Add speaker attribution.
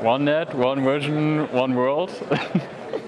Speaker 1: One net, one version, one world.